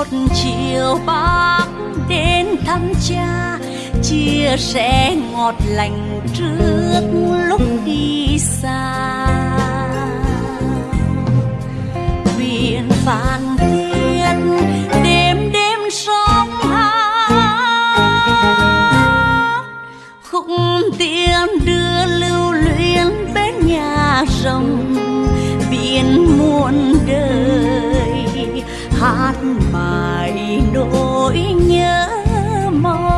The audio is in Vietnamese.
một chiều bác đến thăm cha, chia sẻ ngọt lành trước lúc đi xa. Biển phan thiết đêm đêm sóng hát. Khúc tiếng đưa lưu luyến bên nhà rồng, biển muôn đời. Hát hoài nỗi nhớ mong.